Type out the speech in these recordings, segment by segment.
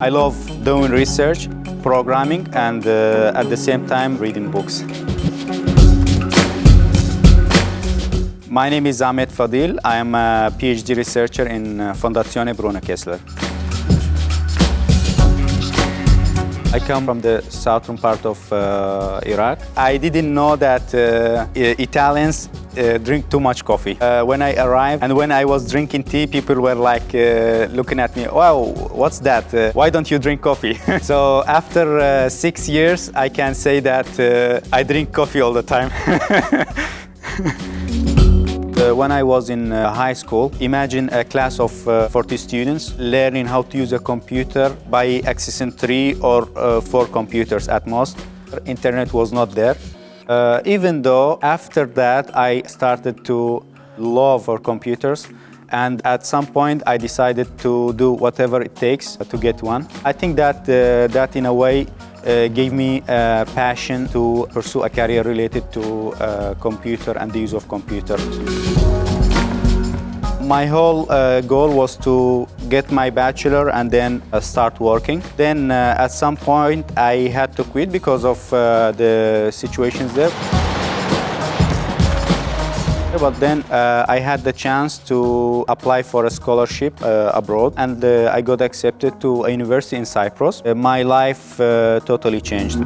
I love doing research, programming, and uh, at the same time reading books. My name is Ahmed Fadhil. I am a PhD researcher in uh, Fondazione Bruno Kessler. I come from the southern part of uh, Iraq. I didn't know that uh, Italians uh, drink too much coffee. Uh, when I arrived and when I was drinking tea, people were like uh, looking at me, wow, what's that? Uh, why don't you drink coffee? so after six years, I can say that I drink coffee all the time. when I was in high school, imagine a class of 40 students learning how to use a computer by accessing three or four computers at most. Internet was not there. Uh, even though after that I started to love for computers and at some point I decided to do whatever it takes to get one. I think that uh, that in a way uh, gave me a passion to pursue a career related to uh, computer and the use of computer. My whole uh, goal was to get my bachelor and then uh, start working. Then uh, at some point I had to quit because of uh, the situations there. But then uh, I had the chance to apply for a scholarship uh, abroad and I got accepted to a university in Cyprus. my life totally changed.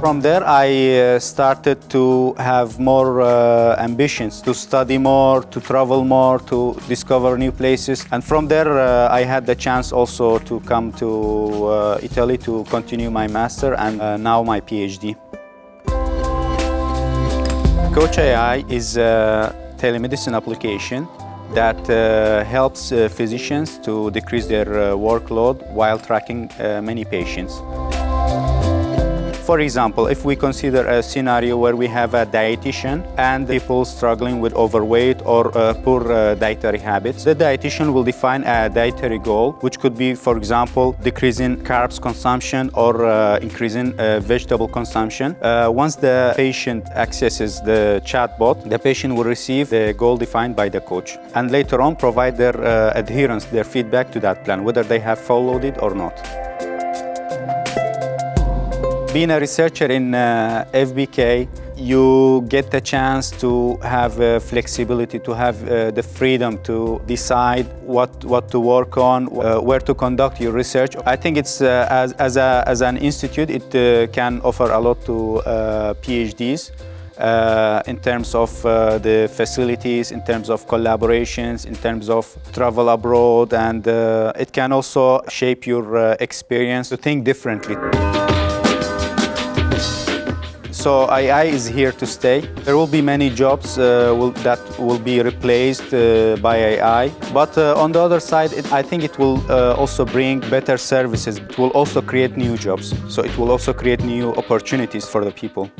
From there, I uh, started to have more uh, ambitions, to study more, to travel more, to discover new places. And from there, uh, I had the chance also to come to uh, Italy to continue my master and uh, now my PhD. Coach AI is a telemedicine application that uh, helps uh, physicians to decrease their uh, workload while tracking uh, many patients. For example, if we consider a scenario where we have a dietitian and people struggling with overweight or uh, poor uh, dietary habits, the dietitian will define a dietary goal, which could be, for example, decreasing carbs consumption or uh, increasing uh, vegetable consumption. Uh, once the patient accesses the chatbot, the patient will receive the goal defined by the coach and later on provide their uh, adherence, their feedback to that plan, whether they have followed it or not. Being a researcher in uh, FBK, you get the chance to have uh, flexibility, to have uh, the freedom to decide what, what to work on, uh, where to conduct your research. I think it's, uh, as, as, a, as an institute, it uh, can offer a lot to PhDs. in terms of the facilities, in terms of collaborations, in terms of travel abroad, and it can also shape your experience to think differently. So AI is here to stay. There will be many jobs uh, will, that will be replaced uh, by AI. But uh, on the other side, it, I think it will uh, also bring better services. It will also create new jobs. So it will also create new opportunities for the people.